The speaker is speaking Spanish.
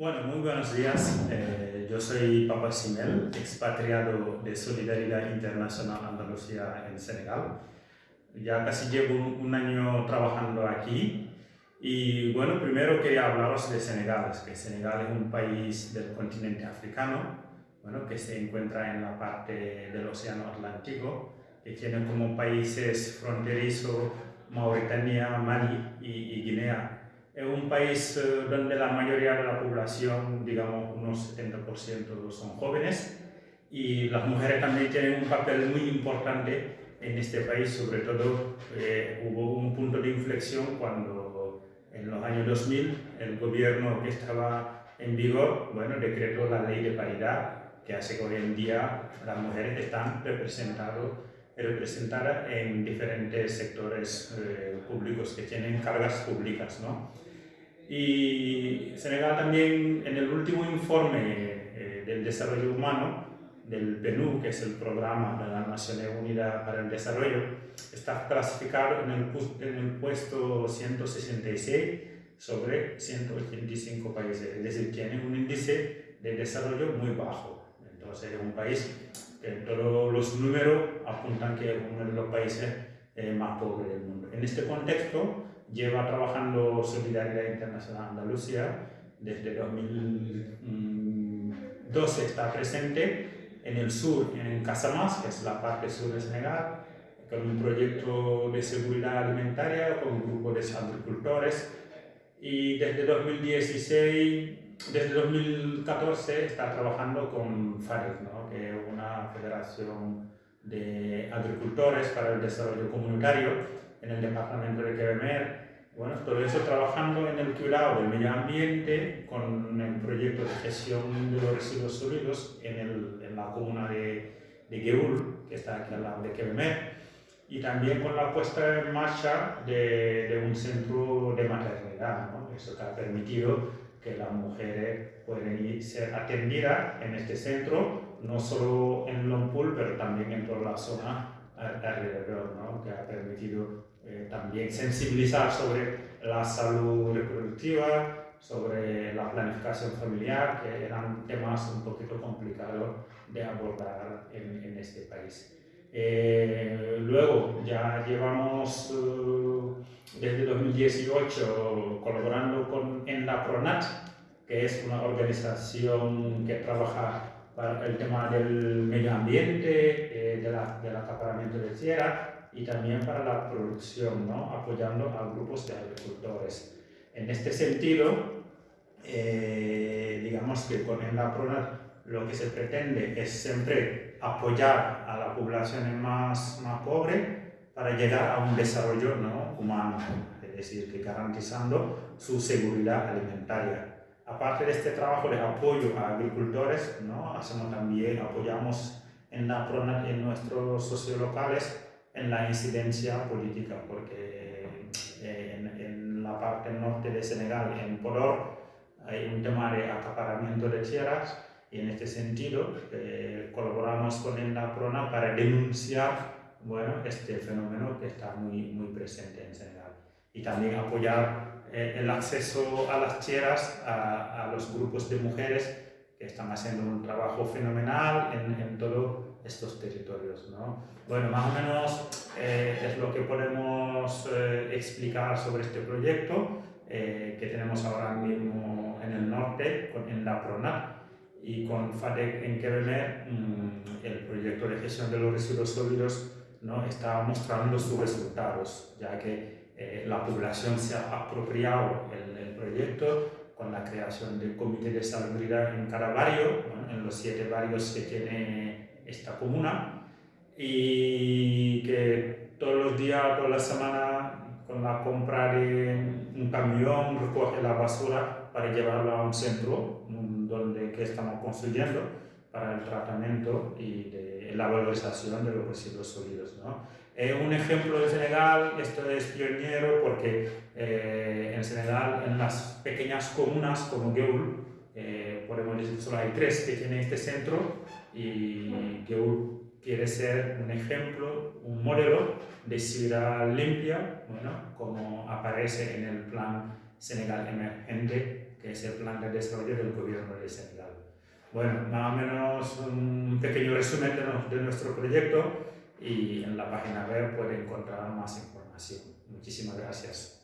Bueno, muy buenos días. Eh, yo soy Papa Simel, expatriado de Solidaridad Internacional Andalucía en Senegal. Ya casi llevo un, año trabajando aquí y bueno, primero quería hablaros de Senegal, que Senegal es un país del continente africano, bueno, que se encuentra en la parte del Océano Atlántico, que tiene como países fronterizos Mauritania, Mali y Guinea es un país eh, donde la mayoría de la población, digamos unos 70% son jóvenes y las mujeres también tienen un papel muy importante en este país, sobre todo eh, hubo un punto de inflexión cuando en los años 2000 el gobierno que estaba en vigor, bueno, decretó la ley de paridad que hace que hoy en día las mujeres están representadas representada en diferentes sectores eh, públicos que tienen cargas públicas. ¿no? Y Senegal también en el último informe eh, del desarrollo humano del PNU, que es el programa de las Naciones Unidas para el Desarrollo, está clasificado en el, en el puesto 166 sobre 185 países, es decir, tiene un índice de desarrollo muy bajo. Entonces es un país todos los números apuntan que es uno de los países eh, más pobres del mundo. En este contexto, lleva trabajando Solidaridad Internacional Andalucía desde 2012, está presente en el sur, en Casamás, que es la parte sur de Senegal, con un proyecto de seguridad alimentaria con un grupo de agricultores y desde 2016 desde 2014 está trabajando con FAREC, ¿no? que es una federación de agricultores para el desarrollo comunitario en el departamento de Quevemer. Bueno, todo eso trabajando en el cuidado del medio ambiente con el proyecto de gestión de los residuos sólidos en, el, en la comuna de, de Geul, que está aquí al lado de Quevemer y también con la puesta en marcha de, de un centro de maternidad. ¿no? Eso que ha permitido que las mujeres pueden ser atendidas en este centro, no solo en Longpool, pero también en toda la zona alrededor, ¿no? que ha permitido eh, también sensibilizar sobre la salud reproductiva, sobre la planificación familiar, que eran temas un poquito complicados de abordar en, en este país. Eh, luego, ya llevamos uh, desde 2018 colaborando con, en la PRONAT, que es una organización que trabaja para el tema del medio ambiente, eh, de la, del acaparamiento de tierra y también para la producción, ¿no? apoyando a grupos de agricultores. En este sentido, eh, digamos que con la PRONAT lo que se pretende es siempre apoyar a la población más, más pobre para llegar a un desarrollo ¿no? humano, es decir, que garantizando su seguridad alimentaria. Aparte de este trabajo de apoyo a agricultores, ¿no? hacemos también, apoyamos en, la, en nuestros sociolocales en la incidencia política, porque eh, en, en la parte norte de Senegal, en Podor, hay un tema de acaparamiento de tierras y en este sentido eh, colaboramos con la PRONA para denunciar bueno, este fenómeno que está muy, muy presente en Senegal. Y también apoyar eh, el acceso a las tierras a, a, los grupos de mujeres que están haciendo un trabajo fenomenal en, en todos estos territorios. ¿no? Bueno, más o menos eh, es lo que podemos explicar sobre este proyecto que tenemos ahora mismo en el norte, en la PRONA y con FATEC en Quevemer mm, el proyecto de gestión de los residuos sólidos ¿no? está mostrando sus resultados, ya que eh, la población se ha apropiado el, proyecto con la creación del comité de salubridad en cada barrio, en los siete barrios que tiene esta comuna, y que todos los días, toda la semana, con la compra de un camión, recoge la basura para llevarla a un centro, donde que estamos construyendo para el tratamiento y de la valorización de los residuos sólidos. ¿no? Eh, un ejemplo de Senegal, esto es pionero porque eh, en Senegal, en las pequeñas comunas como Geul, eh, podemos decir solo hay tres que tienen este centro y Geul quiere ser un ejemplo, un modelo de ciudad limpia, bueno, como aparece en el plan Senegal Emergente que es el plan de desarrollo del gobierno de Senegal. Bueno, más o menos un pequeño resumen de, de nuestro proyecto y en la página web puede encontrar más información. Muchísimas gracias.